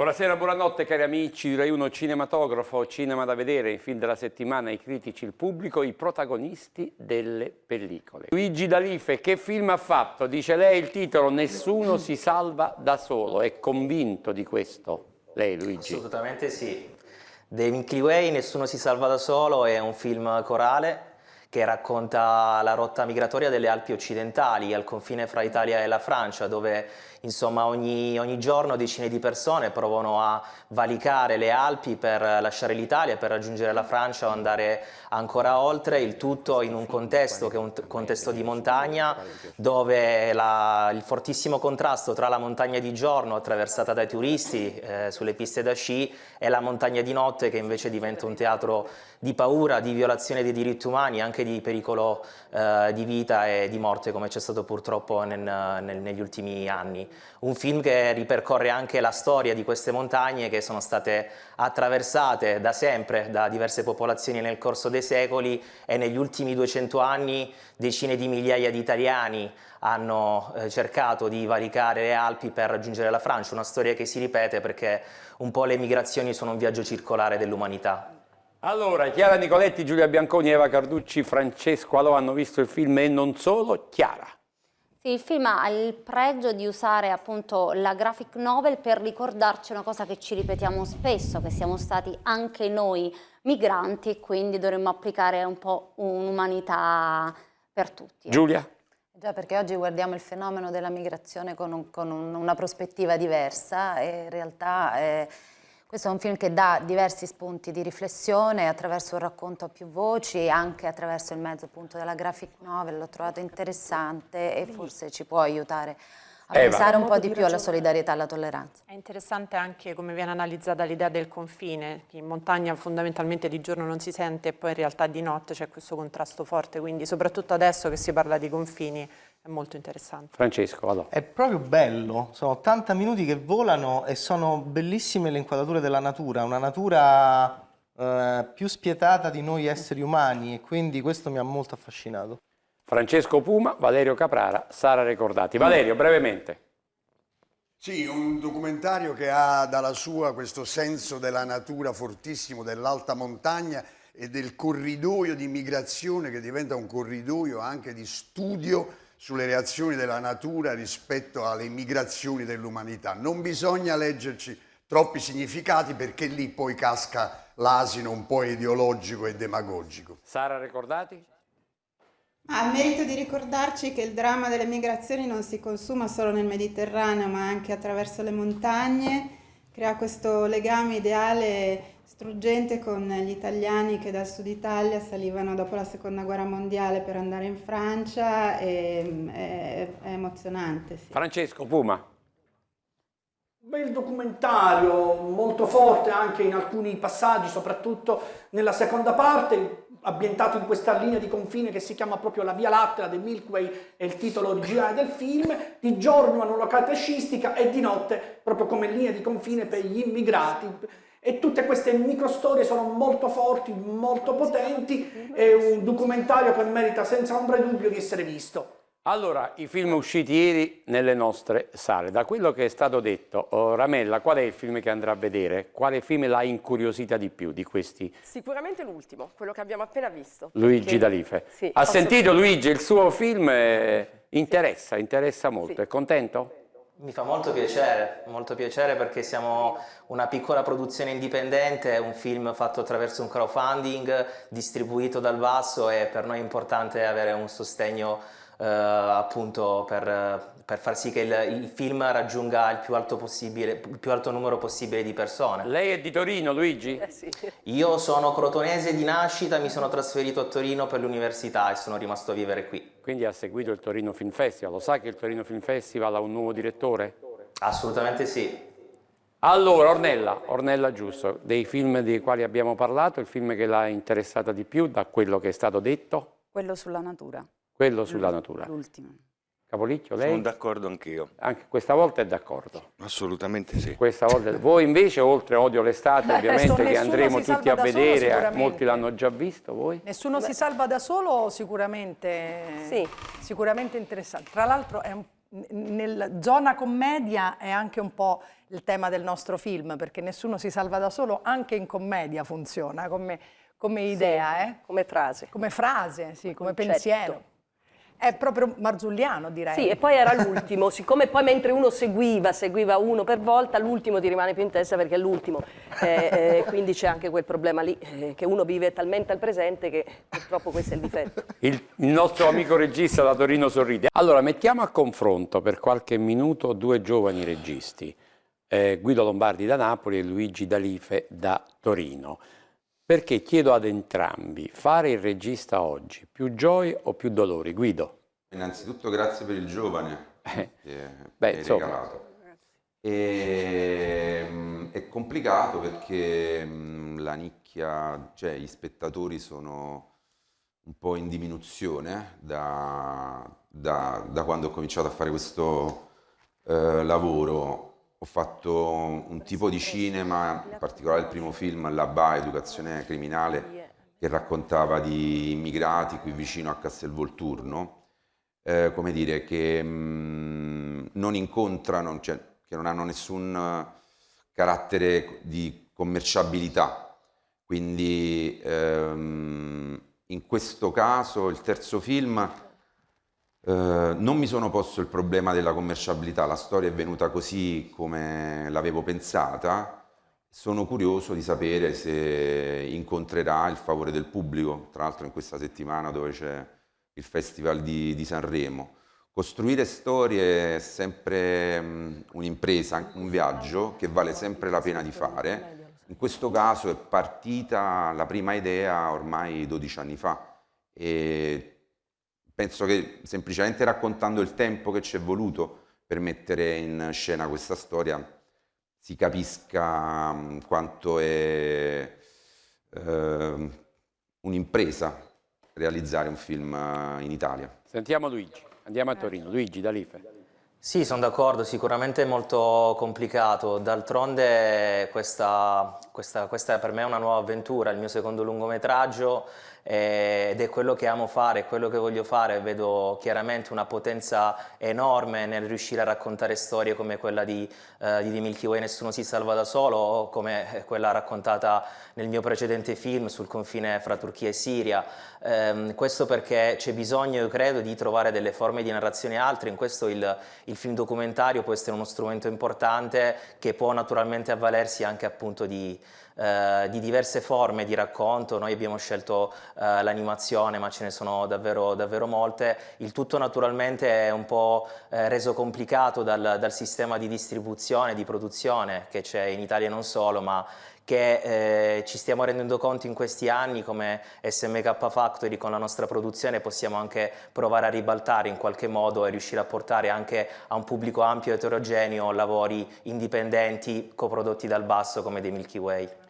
Buonasera, buonanotte cari amici di Rai 1 Cinematografo, Cinema da vedere, il film della settimana, i critici, il pubblico, i protagonisti delle pellicole. Luigi D'Alife, che film ha fatto? Dice lei il titolo Nessuno si salva da solo, è convinto di questo lei Luigi? Assolutamente sì. The Milky Way, Nessuno si salva da solo, è un film corale che racconta la rotta migratoria delle Alpi occidentali al confine fra Italia e la Francia dove insomma ogni, ogni, giorno decine di persone provano a valicare le Alpi per lasciare l'Italia, per raggiungere la Francia o andare ancora oltre, il tutto in un contesto che è un contesto di montagna dove la, il fortissimo contrasto tra la montagna di giorno attraversata dai turisti eh, sulle piste da sci e la montagna di notte che invece diventa un teatro di paura, di violazione dei diritti umani, anche di pericolo eh, di vita e di morte come c'è stato purtroppo nel, nel, negli ultimi anni. Un film che ripercorre anche la storia di queste montagne che sono state attraversate da sempre da diverse popolazioni nel corso dei secoli e negli ultimi 200 anni decine di migliaia di italiani hanno eh, cercato di valicare le Alpi per raggiungere la Francia, una storia che si ripete perché un po' le migrazioni sono un viaggio circolare dell'umanità. Allora, Chiara Nicoletti, Giulia Bianconi, Eva Carducci, Francesco Alò hanno visto il film e non solo. Chiara. Sì, il film ha il pregio di usare appunto la graphic novel per ricordarci una cosa che ci ripetiamo spesso, che siamo stati anche noi migranti e quindi dovremmo applicare un po' un'umanità per tutti. Giulia? Già, perché oggi guardiamo il fenomeno della migrazione con, un, con un, una prospettiva diversa e in realtà... Eh, questo è un film che dà diversi spunti di riflessione attraverso un racconto a più voci, anche attraverso il mezzo appunto della graphic novel, l'ho trovato interessante e forse ci può aiutare a Eva. pensare un po' di più alla solidarietà e alla tolleranza. È interessante anche come viene analizzata l'idea del confine, che in montagna fondamentalmente di giorno non si sente e poi in realtà di notte c'è questo contrasto forte, quindi soprattutto adesso che si parla di confini è molto interessante. Francesco, vado. È proprio bello, sono 80 minuti che volano e sono bellissime le inquadrature della natura, una natura eh, più spietata di noi esseri umani e quindi questo mi ha molto affascinato. Francesco Puma, Valerio Caprara, Sara Recordati. Valerio, brevemente. Sì, un documentario che ha dalla sua questo senso della natura fortissimo, dell'alta montagna e del corridoio di migrazione che diventa un corridoio anche di studio sulle reazioni della natura rispetto alle migrazioni dell'umanità. Non bisogna leggerci troppi significati perché lì poi casca l'asino un po' ideologico e demagogico. Sara, ricordati? Ha il merito di ricordarci che il dramma delle migrazioni non si consuma solo nel Mediterraneo ma anche attraverso le montagne, crea questo legame ideale struggente con gli italiani che dal sud Italia salivano dopo la seconda guerra mondiale per andare in Francia e, è, è emozionante. Sì. Francesco Puma. Un bel documentario, molto forte anche in alcuni passaggi, soprattutto nella seconda parte, ambientato in questa linea di confine che si chiama proprio la Via Lattea del Milky Way, è il titolo originale del film, di giorno hanno una località sciistica e di notte proprio come linea di confine per gli immigrati e tutte queste microstorie sono molto forti, molto potenti, è un documentario che merita senza ombra di dubbio di essere visto. Allora, i film usciti ieri nelle nostre sale, da quello che è stato detto, oh, Ramella, qual è il film che andrà a vedere? Quale film l'ha incuriosita di più di questi? Sicuramente l'ultimo, quello che abbiamo appena visto. Luigi perché... D'Alife. Sì, ha sentito Luigi, il suo film eh, interessa, interessa molto, sì. è contento? Mi fa molto piacere, molto piacere perché siamo una piccola produzione indipendente, un film fatto attraverso un crowdfunding distribuito dal basso e per noi è importante avere un sostegno eh, appunto per, per, far sì che il, il, film raggiunga il più, alto possibile, il più alto numero possibile di persone. Lei è di Torino, Luigi? Eh sì. Io sono crotonese di nascita, mi sono trasferito a Torino per l'università e sono rimasto a vivere qui. Quindi ha seguito il Torino Film Festival, lo sa che il Torino Film Festival ha un nuovo direttore? Assolutamente sì. Allora, Ornella, Ornella Giusto, dei film dei quali abbiamo parlato, il film che l'ha interessata di più da quello che è stato detto? Quello sulla natura. Quello sulla natura. L'ultimo. Capolicchio, lei? Sono d'accordo anch'io. Anche questa volta è d'accordo. Assolutamente sì. Questa volta. Voi invece, oltre Odio l'estate, Beh, ovviamente che andremo tutti a solo, vedere, sicuramente. molti l'hanno già visto, voi? Nessuno si salva da solo, sicuramente, Sì. sicuramente interessante. Tra l'altro è un- nel zona commedia è anche un po' il tema del nostro film, perché nessuno si salva da solo, anche in commedia funziona come, come idea, eh? Come frase. come frase, sì, come concetto. pensiero. È proprio marzulliano, direi. Sì, e poi era l'ultimo, siccome poi mentre uno seguiva, seguiva uno per volta, l'ultimo ti rimane più in testa perché è l'ultimo. Eh, eh, quindi c'è anche quel problema lì, eh, che uno vive talmente al presente che purtroppo questo è il difetto. Il, il nostro amico regista da Torino sorride. Allora, mettiamo a confronto per qualche minuto due giovani registi, eh, Guido Lombardi da Napoli e Luigi Dalife da Torino. Perché chiedo ad entrambi, fare il regista oggi, più gioie o più dolori? Guido? Innanzitutto grazie per il giovane che beh, hai insomma. regalato. E, mm, è complicato perché mm, la nicchia, cioè gli spettatori sono un po' in diminuzione da, da- da quando ho cominciato a fare questo eh, lavoro. Ho fatto un tipo di cinema, in particolare il primo film, La BA, Educazione Criminale, che raccontava di immigrati qui vicino a Castelvolturno, eh, come dire, che mm, non incontrano, cioè che non hanno nessun eh, carattere di commerciabilità. Quindi ehm, in questo caso il terzo film eh, non mi sono posto il problema della commerciabilità, la storia è venuta così come l'avevo pensata. Sono curioso di sapere se incontrerà il favore del pubblico, tra l'altro in questa settimana dove c'è il Festival di, di Sanremo. Costruire storie è sempre mm, un'impresa, un viaggio che vale sempre la pena di fare. In questo caso è partita la prima idea ormai 12 anni fa e penso che semplicemente raccontando il tempo che ci è voluto per mettere in scena questa storia si capisca mm, quanto è ehm, un'impresa realizzare un film eh, in Italia. Sentiamo Luigi, andiamo a Torino. Luigi Dalife. Sì, sono d'accordo, sicuramente è molto complicato, d'altronde questa, questa, questa per me è una nuova avventura, il mio secondo lungometraggio eh, ed è quello che amo fare, quello che voglio fare, vedo chiaramente una potenza enorme nel riuscire a raccontare storie come quella di, eh, di The Milky Way Nessuno si salva da solo o come quella raccontata nel mio precedente film sul confine fra Turchia e Siria. Ehm, questo perché c'è bisogno, io credo, di trovare delle forme di narrazione altre, in questo il, il film documentario può essere uno strumento importante che può naturalmente avvalersi anche appunto di, eh, di diverse forme di racconto, noi abbiamo scelto eh, l'animazione ma ce ne sono davvero, davvero molte, il tutto naturalmente è un po' eh, reso complicato dal, dal sistema di distribuzione, di produzione che c'è in Italia e non solo, ma che eh, ci stiamo rendendo conto in questi anni come SMK Factory con la nostra produzione possiamo anche provare a ribaltare in qualche modo e riuscire a portare anche a un pubblico ampio e eterogeneo lavori indipendenti coprodotti dal basso come dei Milky Way.